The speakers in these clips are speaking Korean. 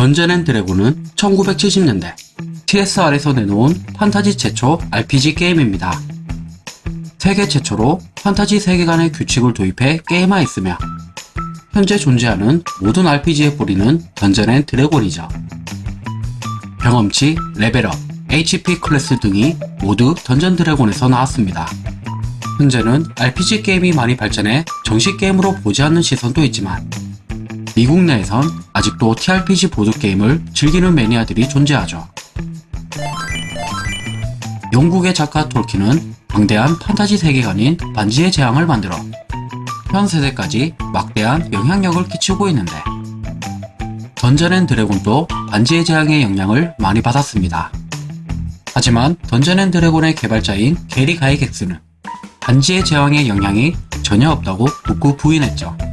던전 앤 드래곤은 1970년대 TSR에서 내놓은 판타지 최초 RPG 게임입니다. 세계 최초로 판타지 세계관의 규칙을 도입해 게임화했으며 현재 존재하는 모든 RPG의 뿌리는 던전 앤 드래곤이죠. 경험치, 레벨업, HP 클래스 등이 모두 던전 드래곤에서 나왔습니다. 현재는 RPG 게임이 많이 발전해 정식 게임으로 보지 않는 시선도 있지만 미국 내에선 아직도 TRPG 보드게임을 즐기는 매니아들이 존재하죠. 영국의 작가 톨킨은 방대한 판타지 세계관인 반지의 제왕을 만들어 현 세대까지 막대한 영향력을 끼치고 있는데 던전 앤 드래곤도 반지의 제왕의 영향을 많이 받았습니다. 하지만 던전 앤 드래곤의 개발자인 게리 가이각스는 반지의 제왕의 영향이 전혀 없다고 극구 부인했죠.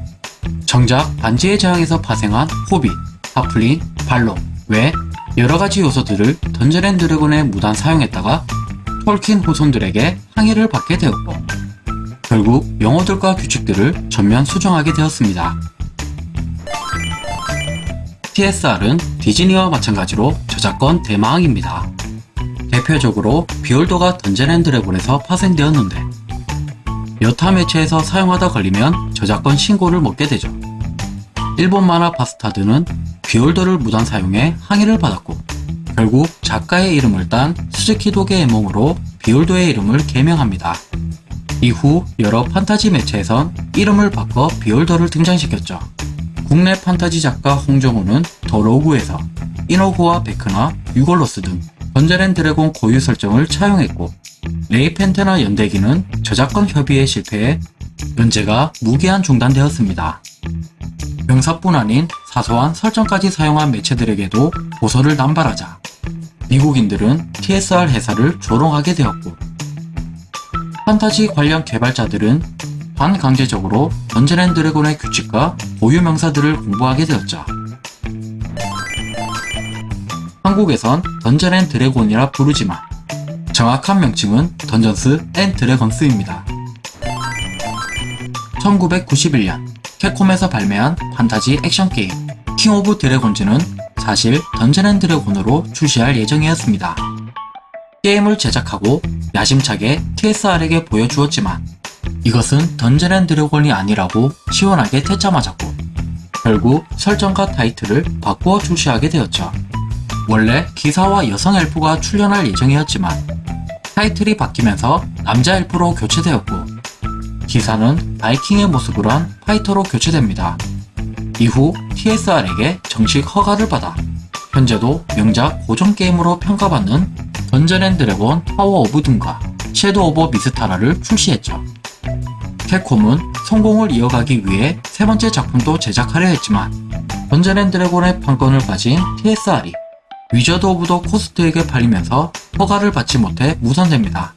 정작 반지의 제왕에서 파생한 호빗, 하플링, 발록 외 여러가지 요소들을 던전 앤 드래곤에 무단 사용했다가 톨킨 후손들에게 항의를 받게 되었고 결국 용어들과 규칙들을 전면 수정하게 되었습니다. TSR은 디즈니와 마찬가지로 저작권 대마왕입니다. 대표적으로 비홀더가 던전 앤 드래곤에서 파생되었는데 여타 매체에서 사용하다 걸리면 저작권 신고를 먹게 되죠. 일본 만화 바스타드는 비홀더를 무단 사용해 항의를 받았고 결국 작가의 이름을 딴 스즈키 도게자에몽으로 비홀더의 이름을 개명합니다. 이후 여러 판타지 매체에선 이름을 바꿔 비홀더를 등장시켰죠. 국내 판타지 작가 홍정훈은 더 로그에서 이노구와 베크나 유골로스 등 던전 앤 드래곤 고유 설정을 차용했고 레이펜테나 연대기는 저작권 협의에 실패해 연재가 무기한 중단되었습니다. 명사뿐 아닌 사소한 설정까지 사용한 매체들에게도 고소를 남발하자 미국인들은 TSR 회사를 조롱하게 되었고 판타지 관련 개발자들은 반강제적으로 던전 앤 드래곤의 규칙과 고유 명사들을 공부하게 되었죠. 한국에선 던전 앤 드래곤이라 부르지만 정확한 명칭은 던전스 앤 드래건스입니다. 1991년 캡콤에서 발매한 판타지 액션 게임 킹 오브 드래곤즈는 사실 던전 앤 드래곤으로 출시할 예정이었습니다. 게임을 제작하고 야심차게 TSR에게 보여주었지만 이것은 던전 앤 드래곤이 아니라고 시원하게 퇴짜 맞았고 결국 설정과 타이틀을 바꾸어 출시하게 되었죠. 원래 기사와 여성 엘프가 출연할 예정이었지만 타이틀이 바뀌면서 남자 엘프로 교체되었고 기사는 바이킹의 모습으로 한 파이터로 교체됩니다. 이후 TSR에게 정식 허가를 받아 현재도 명작 고전 게임으로 평가받는 던전 앤 드래곤 파워 오브 둠과 섀도우 오브 미스타라를 출시했죠. 캡콤은 성공을 이어가기 위해 세 번째 작품도 제작하려 했지만 던전 앤 드래곤의 판권을 가진 TSR이 위저드 오브 더 코스트에게 팔리면서 허가를 받지 못해 무산됩니다.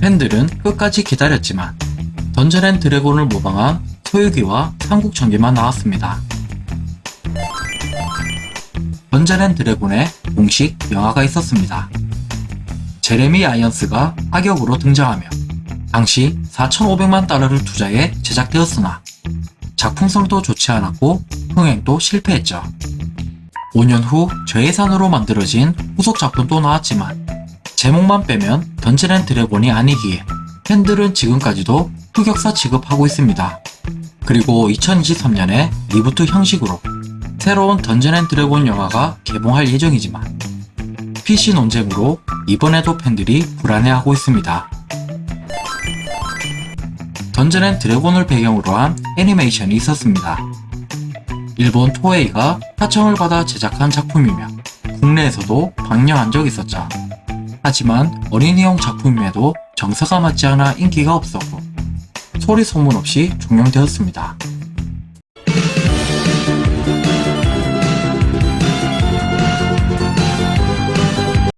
팬들은 끝까지 기다렸지만 던전 앤 드래곤을 모방한 서유기와 삼국전기만 나왔습니다. 던전 앤 드래곤의 공식 영화가 있었습니다. 제레미 아이언스가 악역으로 등장하며 당시 4,500만 달러를 투자해 제작되었으나 작품성도 좋지 않았고 흥행도 실패했죠. 5년 후 저예산으로 만들어진 후속 작품도 나왔지만 제목만 빼면 던전 앤 드래곤이 아니기에 팬들은 지금까지도 흑역사 취급하고 있습니다. 그리고 2023년에 리부트 형식으로 새로운 던전 앤 드래곤 영화가 개봉할 예정이지만 PC 논쟁으로 이번에도 팬들이 불안해하고 있습니다. 던전 앤 드래곤을 배경으로 한 애니메이션이 있었습니다. 일본 토에이가 하청을 받아 제작한 작품이며 국내에서도 방영한 적 있었죠. 하지만 어린이용 작품임에도 정서가 맞지 않아 인기가 없었고 소리 소문 없이 종영되었습니다.